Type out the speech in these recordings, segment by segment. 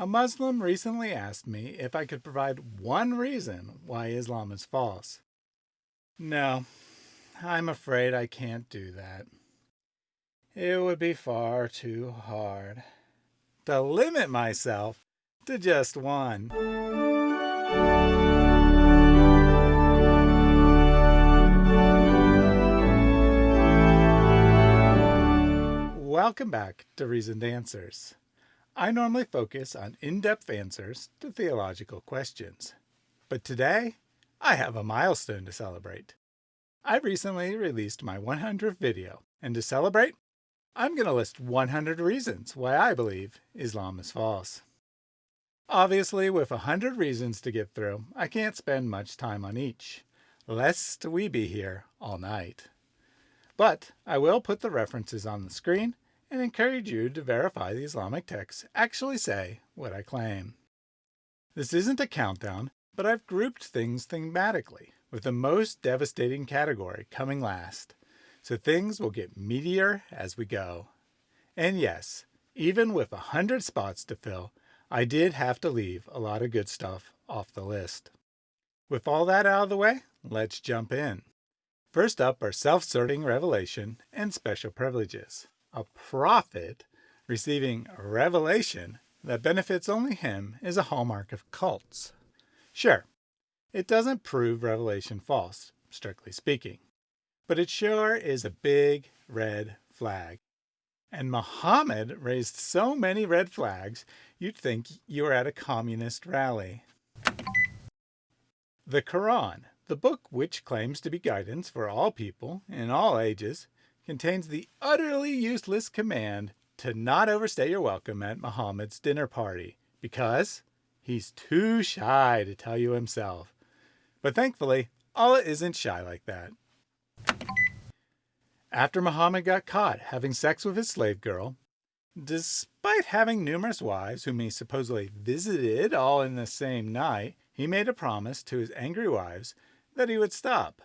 A Muslim recently asked me if I could provide one reason why Islam is false. No, I'm afraid I can't do that. It would be far too hard to limit myself to just one. Welcome back to Reasoned Answers. I normally focus on in-depth answers to theological questions. But today, I have a milestone to celebrate. I recently released my 100th video, and to celebrate, I'm going to list 100 reasons why I believe Islam is false. Obviously, with 100 reasons to get through, I can't spend much time on each, lest we be here all night. But I will put the references on the screen and encourage you to verify the Islamic texts actually say what I claim. This isn't a countdown, but I've grouped things thematically, with the most devastating category coming last, so things will get meatier as we go. And yes, even with a hundred spots to fill, I did have to leave a lot of good stuff off the list. With all that out of the way, let's jump in. First up are self-serving revelation and special privileges a prophet receiving revelation that benefits only him is a hallmark of cults. Sure, it doesn't prove revelation false, strictly speaking, but it sure is a big red flag. And Muhammad raised so many red flags, you'd think you were at a communist rally. The Quran, the book which claims to be guidance for all people in all ages, contains the utterly useless command to not overstay your welcome at Muhammad's dinner party because he's too shy to tell you himself. But thankfully, Allah isn't shy like that. After Muhammad got caught having sex with his slave girl, despite having numerous wives whom he supposedly visited all in the same night, he made a promise to his angry wives that he would stop.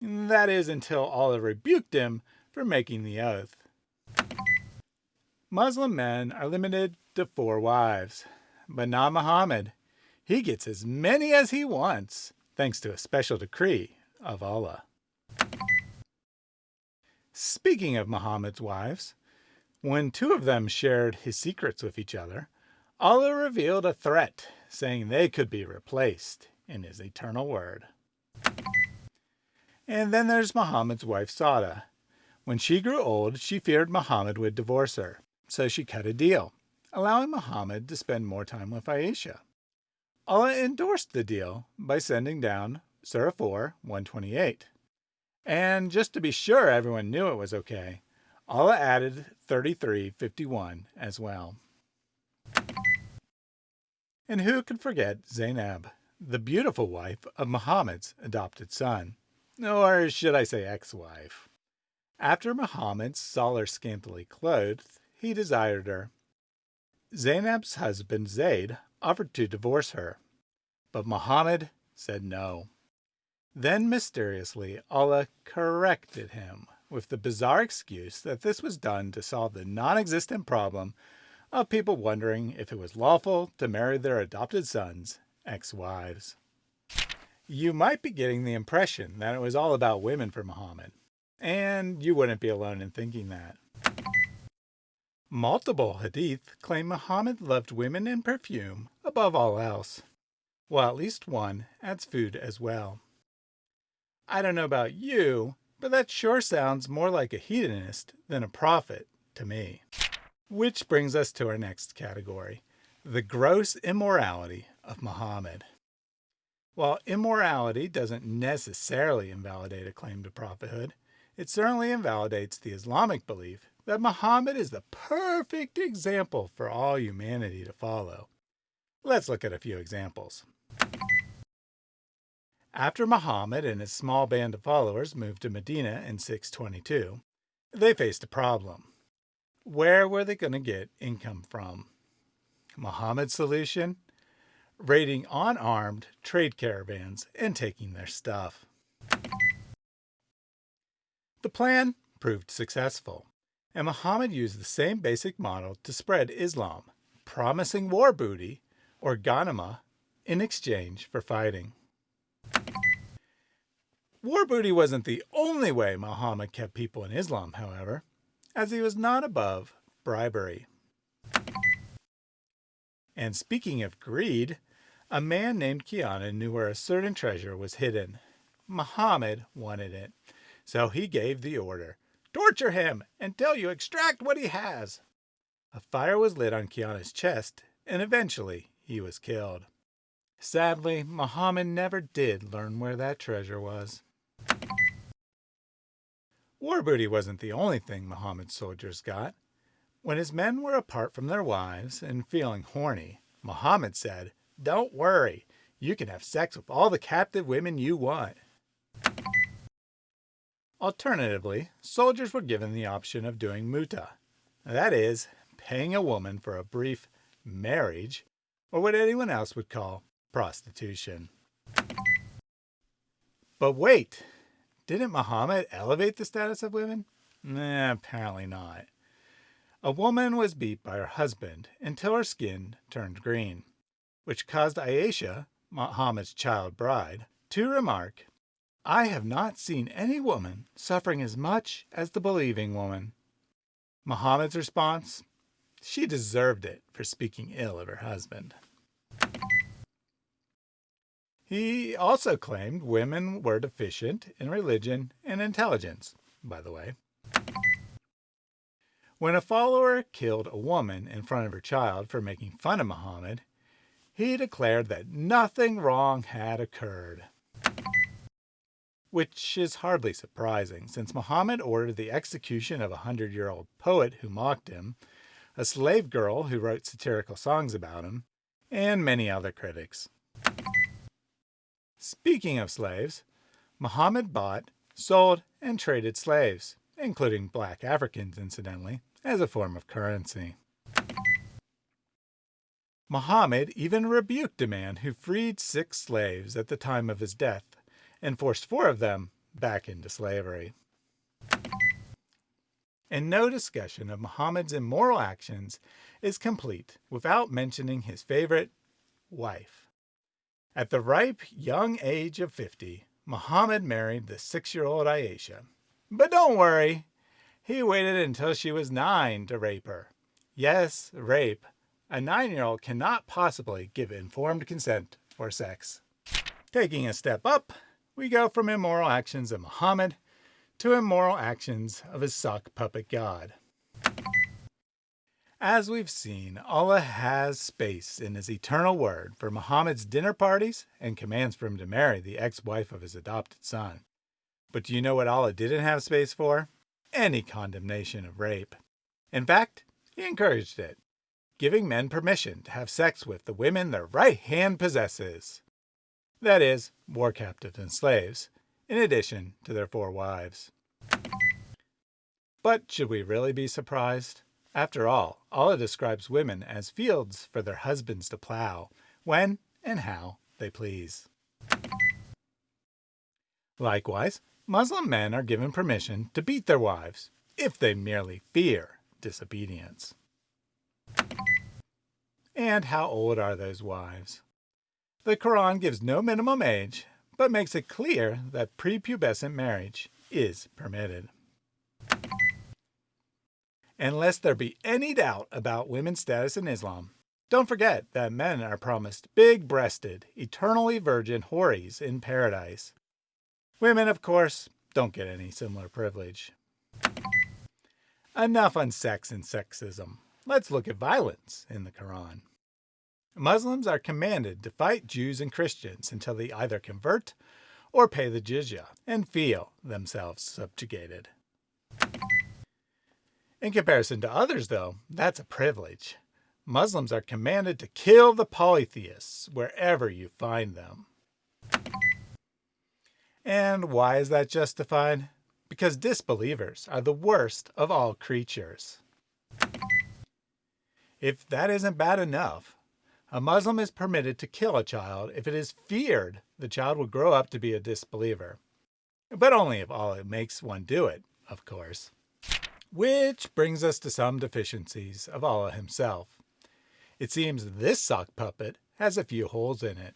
That is until Allah rebuked him for making the oath. Muslim men are limited to four wives, but not Muhammad. He gets as many as he wants, thanks to a special decree of Allah. Speaking of Muhammad's wives, when two of them shared his secrets with each other, Allah revealed a threat, saying they could be replaced in his eternal word. And then there's Muhammad's wife Sawda. When she grew old, she feared Muhammad would divorce her, so she cut a deal, allowing Muhammad to spend more time with Aisha. Allah endorsed the deal by sending down Surah 4, 128. And just to be sure everyone knew it was okay, Allah added 3351 as well. And who could forget Zainab, the beautiful wife of Muhammad's adopted son? Or should I say ex-wife. After Muhammad saw her scantily clothed, he desired her. Zainab's husband Zayd offered to divorce her, but Muhammad said no. Then mysteriously Allah corrected him with the bizarre excuse that this was done to solve the non-existent problem of people wondering if it was lawful to marry their adopted sons' ex-wives. You might be getting the impression that it was all about women for Muhammad, and you wouldn't be alone in thinking that. Multiple hadith claim Muhammad loved women and perfume above all else, while at least one adds food as well. I don't know about you, but that sure sounds more like a hedonist than a prophet to me. Which brings us to our next category, the gross immorality of Muhammad. While immorality doesn't necessarily invalidate a claim to prophethood, it certainly invalidates the Islamic belief that Muhammad is the perfect example for all humanity to follow. Let's look at a few examples. After Muhammad and his small band of followers moved to Medina in 622, they faced a problem. Where were they going to get income from? Muhammad's solution? Raiding unarmed trade caravans and taking their stuff. The plan proved successful, and Muhammad used the same basic model to spread Islam, promising war booty, or ghanima, in exchange for fighting. War booty wasn't the only way Muhammad kept people in Islam, however, as he was not above bribery. And speaking of greed, a man named Kinana knew where a certain treasure was hidden. Muhammad wanted it, so he gave the order, torture him until you extract what he has. A fire was lit on Kinana's chest, and eventually he was killed. Sadly, Muhammad never did learn where that treasure was. War booty wasn't the only thing Muhammad's soldiers got. When his men were apart from their wives and feeling horny, Muhammad said, Don't worry, you can have sex with all the captive women you want. Alternatively, soldiers were given the option of doing muta, that is, paying a woman for a brief marriage, or what anyone else would call prostitution. But wait, didn't Muhammad elevate the status of women? Nah, apparently not. A woman was beat by her husband until her skin turned green, which caused Aisha, Muhammad's child bride, to remark, I have not seen any woman suffering as much as the believing woman. Muhammad's response, she deserved it for speaking ill of her husband. He also claimed women were deficient in religion and intelligence, by the way. When a follower killed a woman in front of her child for making fun of Muhammad, he declared that nothing wrong had occurred. Which is hardly surprising, since Muhammad ordered the execution of a hundred-year-old poet who mocked him, a slave girl who wrote satirical songs about him, and many other critics. Speaking of slaves, Muhammad bought, sold, and traded slaves, including black Africans incidentally, as a form of currency. Muhammad even rebuked a man who freed six slaves at the time of his death and forced four of them back into slavery. And no discussion of Muhammad's immoral actions is complete without mentioning his favorite wife. At the ripe young age of 50, Muhammad married the six-year-old Aisha. But don't worry, he waited until she was nine to rape her. Yes, rape. A nine-year-old cannot possibly give informed consent for sex. Taking a step up, we go from immoral actions of Muhammad to immoral actions of his sock puppet god. As we've seen, Allah has space in his eternal word for Muhammad's dinner parties and commands for him to marry the ex-wife of his adopted son. But do you know what Allah didn't have space for? Any condemnation of rape. In fact, he encouraged it, giving men permission to have sex with the women their right hand possesses. That is, war captives and slaves, in addition to their four wives. But should we really be surprised? After all, Allah describes women as fields for their husbands to plow, when and how they please. Likewise, Muslim men are given permission to beat their wives, if they merely fear disobedience. And how old are those wives? The Quran gives no minimum age, but makes it clear that prepubescent marriage is permitted. And lest there be any doubt about women's status in Islam, don't forget that men are promised big-breasted, eternally virgin houris in paradise. Women, of course, don't get any similar privilege. Enough on sex and sexism. Let's look at violence in the Quran. Muslims are commanded to fight Jews and Christians until they either convert or pay the jizya and feel themselves subjugated. In comparison to others, though, that's a privilege. Muslims are commanded to kill the polytheists wherever you find them. And why is that justified? Because disbelievers are the worst of all creatures. If that isn't bad enough, a Muslim is permitted to kill a child if it is feared the child will grow up to be a disbeliever. But only if Allah makes one do it, of course. Which brings us to some deficiencies of Allah himself. It seems this sock puppet has a few holes in it.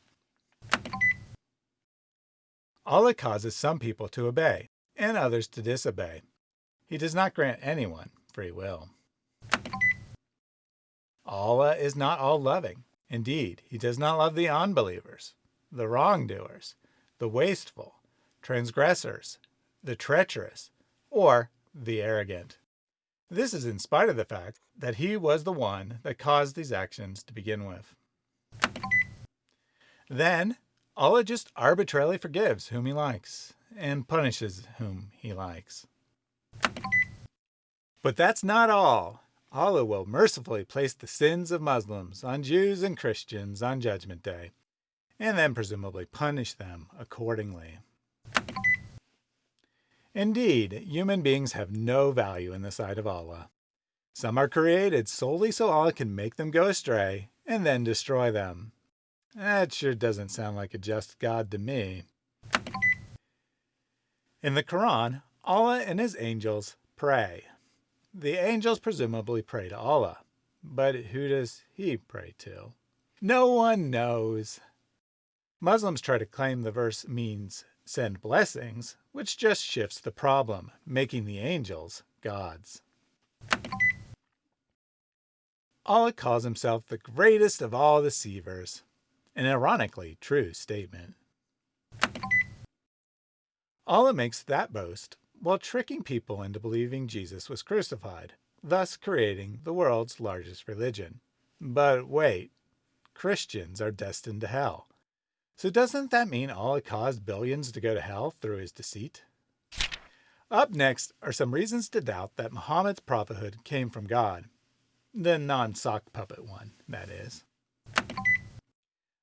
Allah causes some people to obey and others to disobey. He does not grant anyone free will. Allah is not all loving. Indeed, he does not love the unbelievers, the wrongdoers, the wasteful, transgressors, the treacherous, or the arrogant. This is in spite of the fact that he was the one that caused these actions to begin with. Then, Allah just arbitrarily forgives whom he likes and punishes whom he likes. But that's not all. Allah will mercifully place the sins of Muslims on Jews and Christians on Judgment Day, and then presumably punish them accordingly. Indeed, human beings have no value in the sight of Allah. Some are created solely so Allah can make them go astray and then destroy them. That sure doesn't sound like a just God to me. In the Quran, Allah and his angels pray. The angels presumably pray to Allah, but who does he pray to? No one knows. Muslims try to claim the verse means send blessings, which just shifts the problem, making the angels gods. Allah calls himself the greatest of all deceivers, an ironically true statement. Allah makes that boast while tricking people into believing Jesus was crucified, thus creating the world's largest religion. But wait, Christians are destined to hell. So doesn't that mean Allah caused billions to go to hell through his deceit? Up next are some reasons to doubt that Muhammad's prophethood came from God. The non-sock puppet one, that is.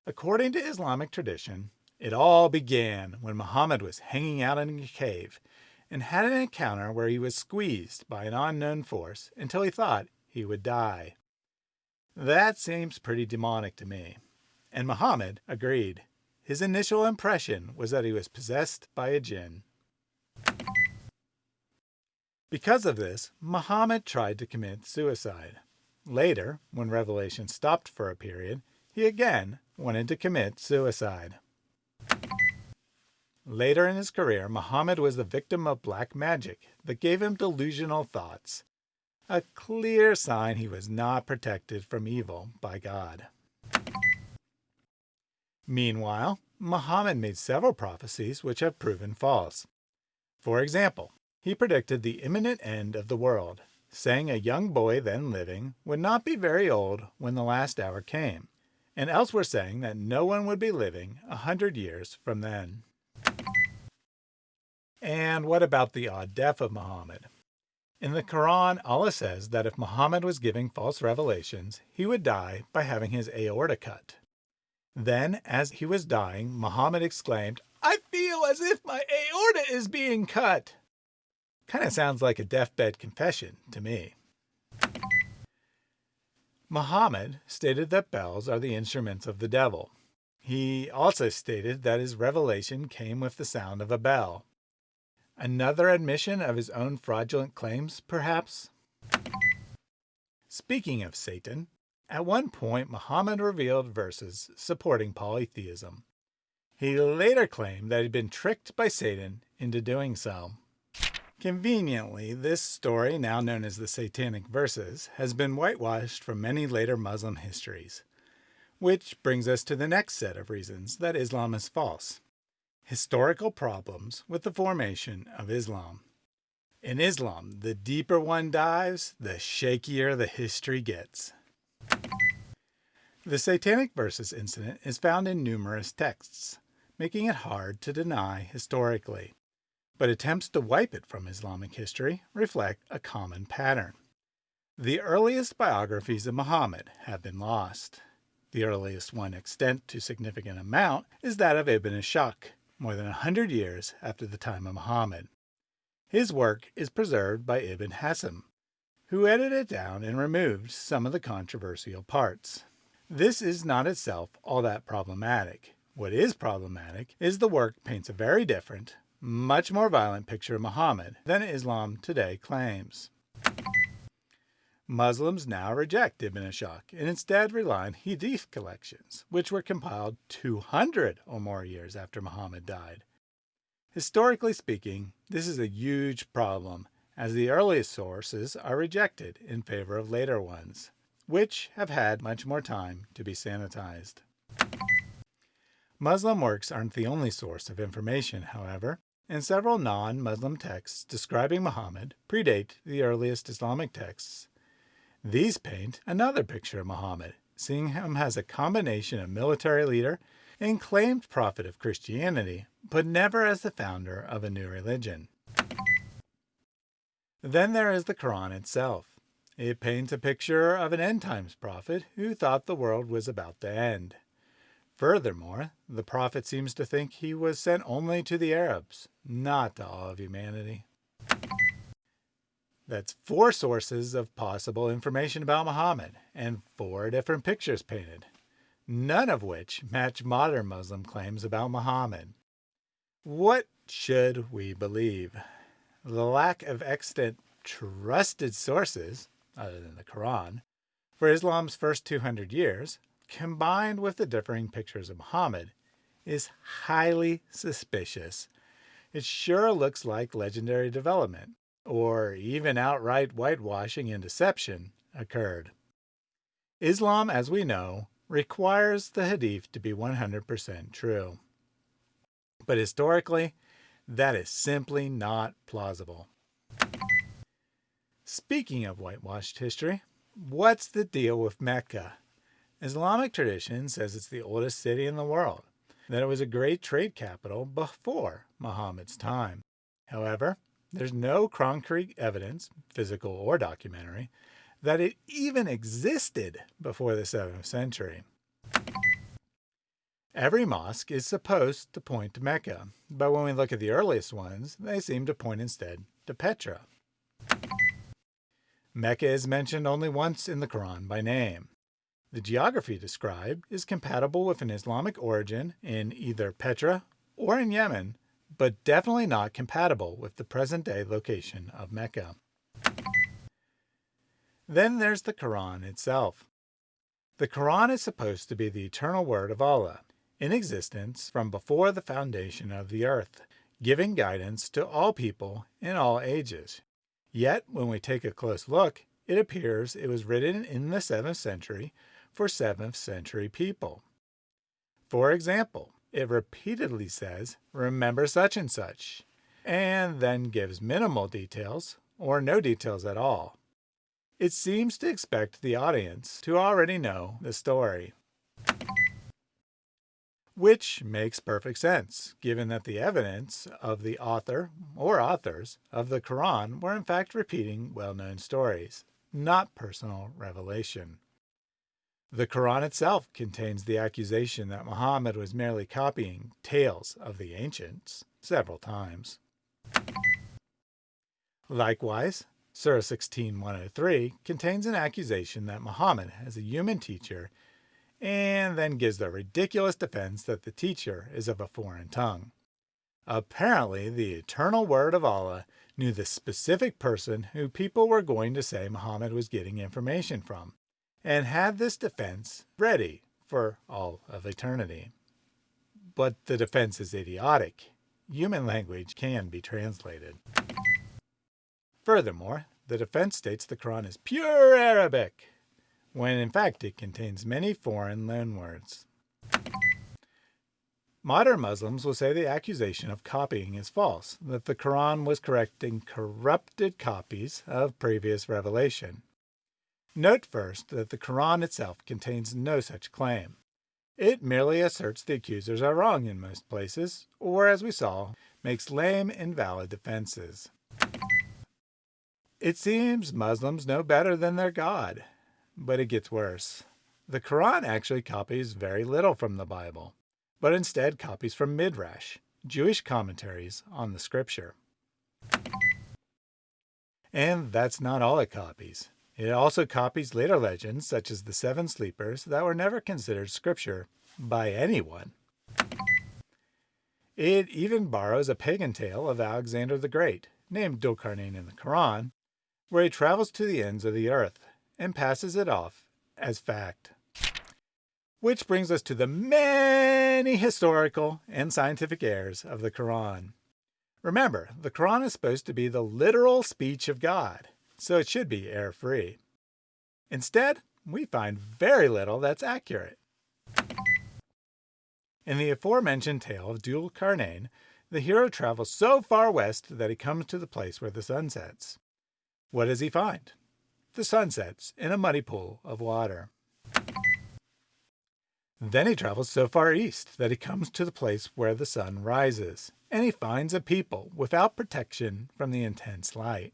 According to Islamic tradition, it all began when Muhammad was hanging out in a cave and had an encounter where he was squeezed by an unknown force until he thought he would die. That seems pretty demonic to me. And Muhammad agreed. His initial impression was that he was possessed by a jinn. Because of this, Muhammad tried to commit suicide. Later, when revelation stopped for a period, he again wanted to commit suicide. Later in his career, Muhammad was the victim of black magic that gave him delusional thoughts, a clear sign he was not protected from evil by God. Meanwhile, Muhammad made several prophecies which have proven false. For example, he predicted the imminent end of the world, saying a young boy then living would not be very old when the last hour came, and elsewhere saying that no one would be living a hundred years from then. And what about the odd death of Muhammad? In the Quran, Allah says that if Muhammad was giving false revelations, he would die by having his aorta cut. Then, as he was dying, Muhammad exclaimed, I feel as if my aorta is being cut. Kind of sounds like a deathbed confession to me. Muhammad stated that bells are the instruments of the devil. He also stated that his revelation came with the sound of a bell. Another admission of his own fraudulent claims, perhaps? Speaking of Satan, at one point Muhammad revealed verses supporting polytheism. He later claimed that he'd been tricked by Satan into doing so. Conveniently, this story, now known as the Satanic Verses, has been whitewashed from many later Muslim histories. Which brings us to the next set of reasons that Islam is false. Historical problems with the formation of Islam. In Islam, the deeper one dives, the shakier the history gets. The Satanic Verses incident is found in numerous texts, making it hard to deny historically. But attempts to wipe it from Islamic history reflect a common pattern. The earliest biographies of Muhammad have been lost. The earliest one extant to significant amount is that of Ibn Ishaq, more than a hundred years after the time of Muhammad. His work is preserved by Ibn Hisham, who edited it down and removed some of the controversial parts. This is not itself all that problematic. What is problematic is the work paints a very different, much more violent picture of Muhammad than Islam today claims. Muslims now reject Ibn Ishaq and instead rely on Hadith collections, which were compiled 200 or more years after Muhammad died. Historically speaking, this is a huge problem as the earliest sources are rejected in favor of later ones, which have had much more time to be sanitized. Muslim works aren't the only source of information, however, and several non-Muslim texts describing Muhammad predate the earliest Islamic texts these paint another picture of Muhammad, seeing him as a combination of military leader and claimed prophet of Christianity, but never as the founder of a new religion. Then there is the Quran itself. It paints a picture of an end times prophet who thought the world was about to end. Furthermore, the prophet seems to think he was sent only to the Arabs, not to all of humanity. That's four sources of possible information about Muhammad and four different pictures painted, none of which match modern Muslim claims about Muhammad. What should we believe? The lack of extant trusted sources, other than the Quran, for Islam's first 200 years, combined with the differing pictures of Muhammad, is highly suspicious. It sure looks like legendary development or even outright whitewashing and deception, occurred. Islam, as we know, requires the hadith to be 100% true. But historically, that is simply not plausible. Speaking of whitewashed history, what's the deal with Mecca? Islamic tradition says it's the oldest city in the world, that it was a great trade capital before Muhammad's time. However, there's no concrete evidence, physical or documentary, that it even existed before the 7th century. Every mosque is supposed to point to Mecca, but when we look at the earliest ones, they seem to point instead to Petra. Mecca is mentioned only once in the Quran by name. The geography described is compatible with an Islamic origin in either Petra or in Yemen, but definitely not compatible with the present-day location of Mecca. Then there's the Quran itself. The Quran is supposed to be the eternal word of Allah, in existence from before the foundation of the earth, giving guidance to all people in all ages. Yet, when we take a close look, it appears it was written in the 7th century for 7th century people. For example, it repeatedly says, remember such and such, and then gives minimal details or no details at all. It seems to expect the audience to already know the story. Which makes perfect sense, given that the evidence of the author or authors of the Quran were in fact repeating well-known stories, not personal revelation. The Quran itself contains the accusation that Muhammad was merely copying tales of the ancients several times. Likewise, Surah 16.103 contains an accusation that Muhammad has a human teacher and then gives the ridiculous defense that the teacher is of a foreign tongue. Apparently, the eternal word of Allah knew the specific person who people were going to say Muhammad was getting information from, and had this defense ready for all of eternity. But the defense is idiotic. Human language can be translated. Furthermore, the defense states the Quran is pure Arabic, when in fact it contains many foreign loanwords. Modern Muslims will say the accusation of copying is false, that the Quran was correcting corrupted copies of previous revelation. Note first that the Quran itself contains no such claim. It merely asserts the accusers are wrong in most places, or as we saw, makes lame, invalid defenses. It seems Muslims know better than their God, but it gets worse. The Quran actually copies very little from the Bible, but instead copies from Midrash, Jewish commentaries on the scripture. And that's not all it copies. It also copies later legends, such as the Seven Sleepers, that were never considered scripture by anyone. It even borrows a pagan tale of Alexander the Great, named Dhul Qarnayn in the Quran, where he travels to the ends of the earth, and passes it off as fact. Which brings us to the many historical and scientific errors of the Quran. Remember, the Quran is supposed to be the literal speech of God, so it should be error free. Instead, we find very little that's accurate. In the aforementioned tale of Dhul Qarnayn, the hero travels so far west that he comes to the place where the sun sets. What does he find? The sun sets in a muddy pool of water. Then he travels so far east that he comes to the place where the sun rises, and he finds a people without protection from the intense light.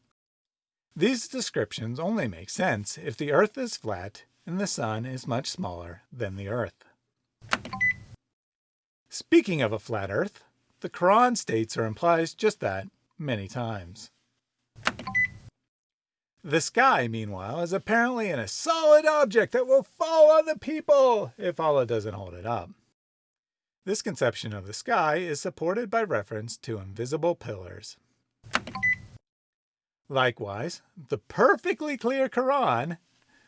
These descriptions only make sense if the earth is flat and the sun is much smaller than the earth. Speaking of a flat earth, the Quran states or implies just that many times. The sky, meanwhile, is apparently in a solid object that will fall on the people if Allah doesn't hold it up. This conception of the sky is supported by reference to invisible pillars. Likewise, the perfectly clear Quran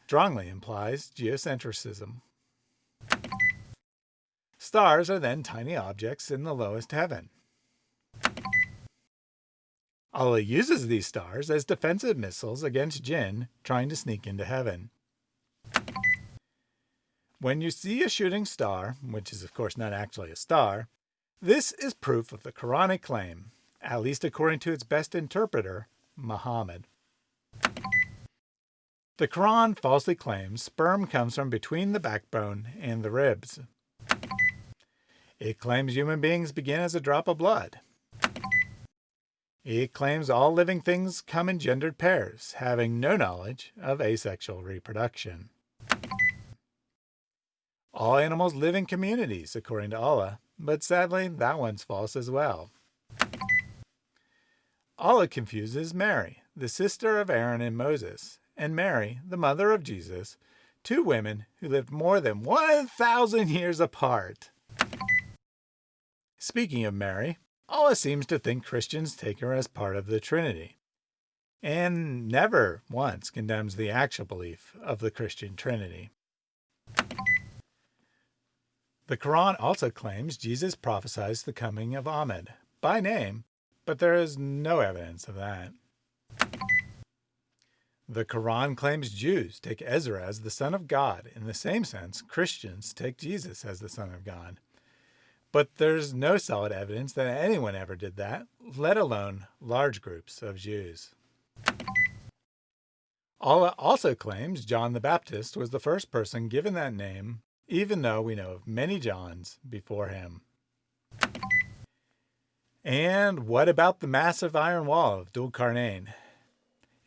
strongly implies geocentrism. Stars are then tiny objects in the lowest heaven. Allah uses these stars as defensive missiles against jinn trying to sneak into heaven. When you see a shooting star, which is of course not actually a star, this is proof of the Quranic claim, at least according to its best interpreter, Muhammad. The Quran falsely claims sperm comes from between the backbone and the ribs. It claims human beings begin as a drop of blood. It claims all living things come in gendered pairs, having no knowledge of asexual reproduction. All animals live in communities, according to Allah, but sadly, that one's false as well. Allah confuses Mary, the sister of Aaron and Moses, and Mary, the mother of Jesus, two women who lived more than 1,000 years apart. Speaking of Mary, Allah seems to think Christians take her as part of the Trinity, and never once condemns the actual belief of the Christian Trinity. The Quran also claims Jesus prophesies the coming of Ahmed by name, but there is no evidence of that. The Quran claims Jews take Ezra as the Son of God in the same sense Christians take Jesus as the Son of God. But there's no solid evidence that anyone ever did that, let alone large groups of Jews. Allah also claims John the Baptist was the first person given that name, even though we know of many Johns before him. And what about the massive iron wall of Dhul Qarnayn?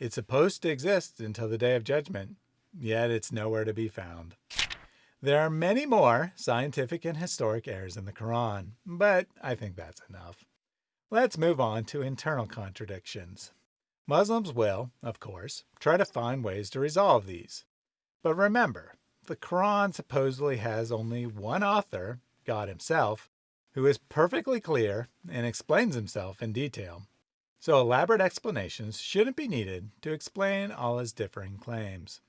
It's supposed to exist until the Day of Judgment, yet it's nowhere to be found. There are many more scientific and historic errors in the Quran, but I think that's enough. Let's move on to internal contradictions. Muslims will, of course, try to find ways to resolve these. But remember, the Quran supposedly has only one author, God himself, who is perfectly clear and explains himself in detail. So elaborate explanations shouldn't be needed to explain Allah's differing claims.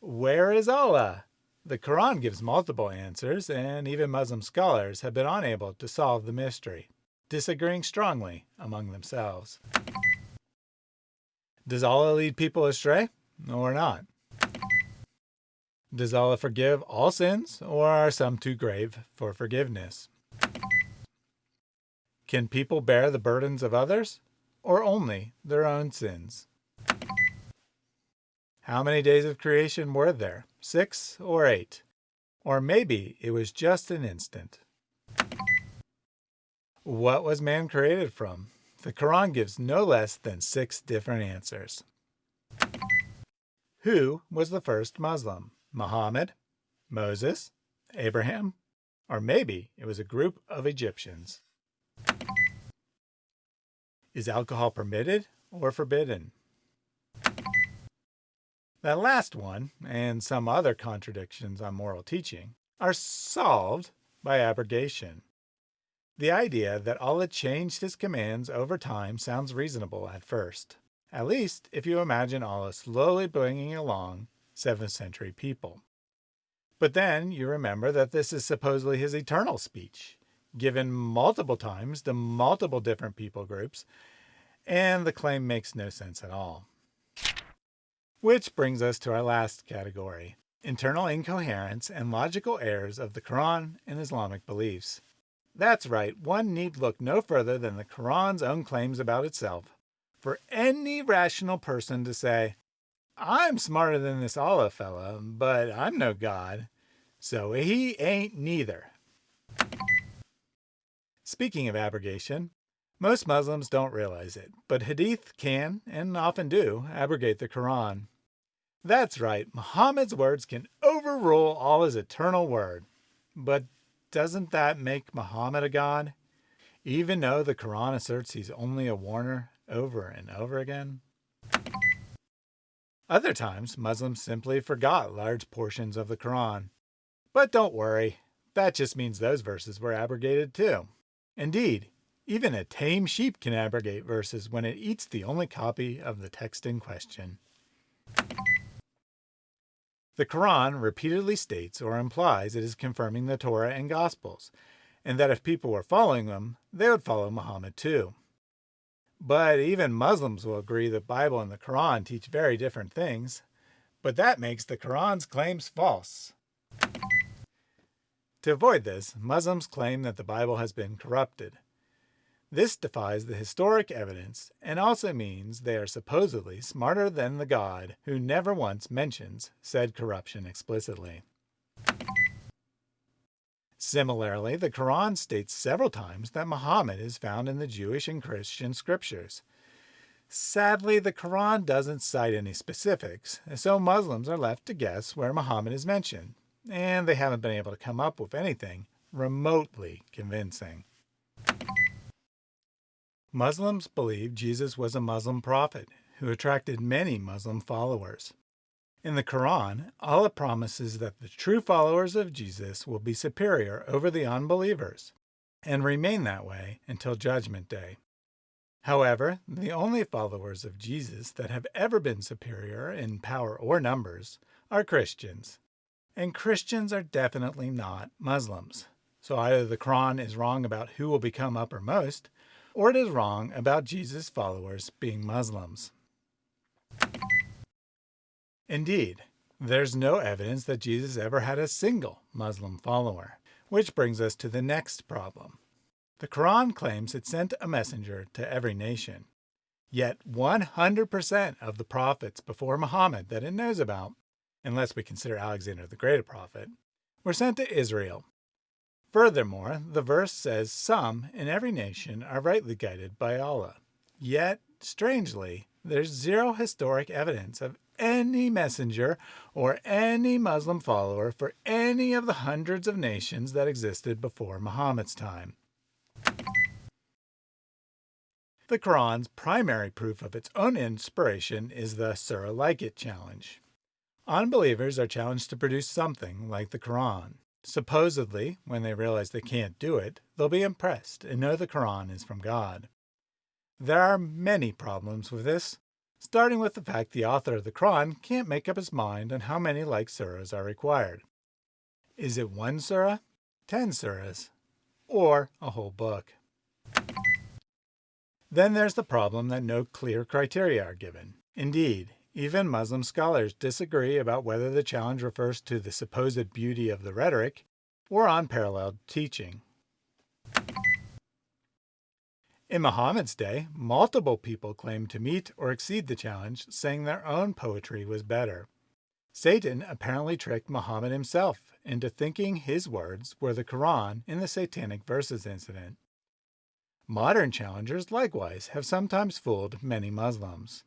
Where is Allah? The Quran gives multiple answers, and even Muslim scholars have been unable to solve the mystery, disagreeing strongly among themselves. Does Allah lead people astray or not? Does Allah forgive all sins, or are some too grave for forgiveness? Can people bear the burdens of others, or only their own sins? How many days of creation were there? Six or eight? Or maybe it was just an instant. What was man created from? The Quran gives no less than six different answers. Who was the first Muslim? Muhammad? Moses? Abraham? Or maybe it was a group of Egyptians. Is alcohol permitted or forbidden? That last one, and some other contradictions on moral teaching, are solved by abrogation. The idea that Allah changed his commands over time sounds reasonable at first. at least if you imagine Allah slowly bringing along 7th century people. But then you remember that this is supposedly his eternal speech, given multiple times to multiple different people groups, and the claim makes no sense at all. Which brings us to our last category, internal incoherence and logical errors of the Quran and Islamic beliefs. That's right, one need look no further than the Quran's own claims about itself for any rational person to say, I'm smarter than this Allah fella, but I'm no God, so he ain't neither. Speaking of abrogation, most Muslims don't realize it, but Hadith can, and often do, abrogate the Quran. That's right, Muhammad's words can overrule Allah's eternal word. But doesn't that make Muhammad a god? Even though the Quran asserts he's only a warner over and over again? Other times, Muslims simply forgot large portions of the Quran. But don't worry, that just means those verses were abrogated too. Indeed, even a tame sheep can abrogate verses when it eats the only copy of the text in question. The Quran repeatedly states or implies it is confirming the Torah and Gospels, and that if people were following them, they would follow Muhammad too. But even Muslims will agree the Bible and the Quran teach very different things. But that makes the Quran's claims false. To avoid this, Muslims claim that the Bible has been corrupted. This defies the historic evidence and also means they are supposedly smarter than the God who never once mentions said corruption explicitly. Similarly, the Quran states several times that Muhammad is found in the Jewish and Christian scriptures. Sadly, the Quran doesn't cite any specifics, so Muslims are left to guess where Muhammad is mentioned, and they haven't been able to come up with anything remotely convincing. Muslims believe Jesus was a Muslim prophet who attracted many Muslim followers. In the Quran, Allah promises that the true followers of Jesus will be superior over the unbelievers and remain that way until Judgment Day. However, the only followers of Jesus that have ever been superior in power or numbers are Christians. And Christians are definitely not Muslims. So either the Quran is wrong about who will become uppermost, or it is wrong about Jesus' followers being Muslims. Indeed, there's no evidence that Jesus ever had a single Muslim follower, which brings us to the next problem. The Quran claims it sent a messenger to every nation, yet 100% of the prophets before Muhammad that it knows about, unless we consider Alexander the Great a prophet, were sent to Israel. Furthermore, the verse says some in every nation are rightly guided by Allah. Yet, strangely, there's zero historic evidence of any messenger or any Muslim follower for any of the hundreds of nations that existed before Muhammad's time. The Quran's primary proof of its own inspiration is the Surah Like It challenge. Unbelievers are challenged to produce something like the Quran. Supposedly, when they realize they can't do it, they'll be impressed and know the Quran is from God. There are many problems with this, starting with the fact the author of the Quran can't make up his mind on how many like surahs are required. Is it one surah, ten surahs, or a whole book? Then there's the problem that no clear criteria are given. Indeed, even Muslim scholars disagree about whether the challenge refers to the supposed beauty of the rhetoric or unparalleled teaching. In Muhammad's day, multiple people claimed to meet or exceed the challenge, saying their own poetry was better. Satan apparently tricked Muhammad himself into thinking his words were the Quran in the Satanic Verses incident. Modern challengers likewise have sometimes fooled many Muslims.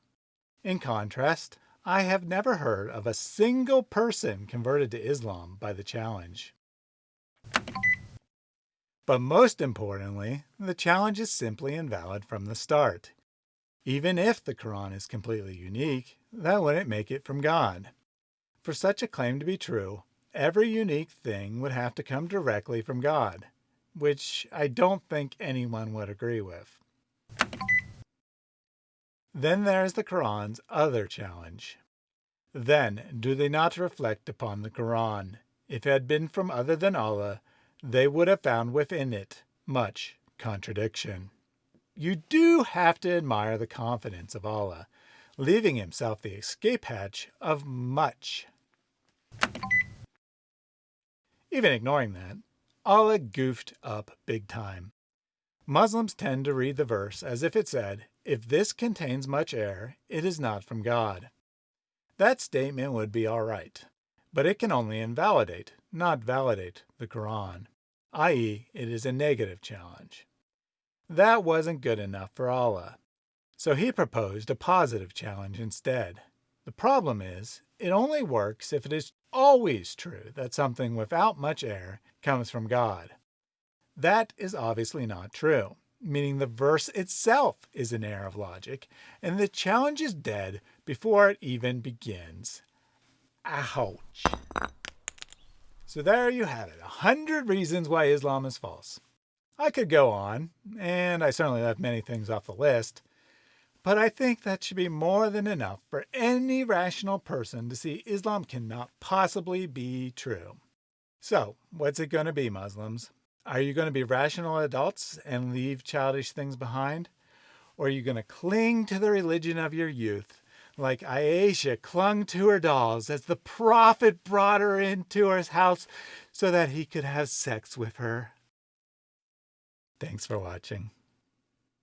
In contrast, I have never heard of a single person converted to Islam by the challenge. But most importantly, the challenge is simply invalid from the start. Even if the Quran is completely unique, that wouldn't make it from God. For such a claim to be true, every unique thing would have to come directly from God, which I don't think anyone would agree with. Then there's the Quran's other challenge. Then do they not reflect upon the Quran? If it had been from other than Allah, they would have found within it much contradiction. You do have to admire the confidence of Allah, leaving himself the escape hatch of much. Even ignoring that, Allah goofed up big time. Muslims tend to read the verse as if it said, if this contains much error, it is not from God. That statement would be all right, but it can only invalidate, not validate, the Quran, i.e., it is a negative challenge. That wasn't good enough for Allah, so he proposed a positive challenge instead. The problem is, it only works if it is always true that something without much error comes from God. That is obviously not true, meaning the verse itself is an error of logic, and the challenge is dead before it even begins. Ouch. So there you have it, a hundred reasons why Islam is false. I could go on, and I certainly left many things off the list, but I think that should be more than enough for any rational person to see Islam cannot possibly be true. So, what's it going to be, Muslims? Are you going to be rational adults and leave childish things behind? Or are you going to cling to the religion of your youth like Aisha clung to her dolls as the prophet brought her into his house so that he could have sex with her? Thanks for watching.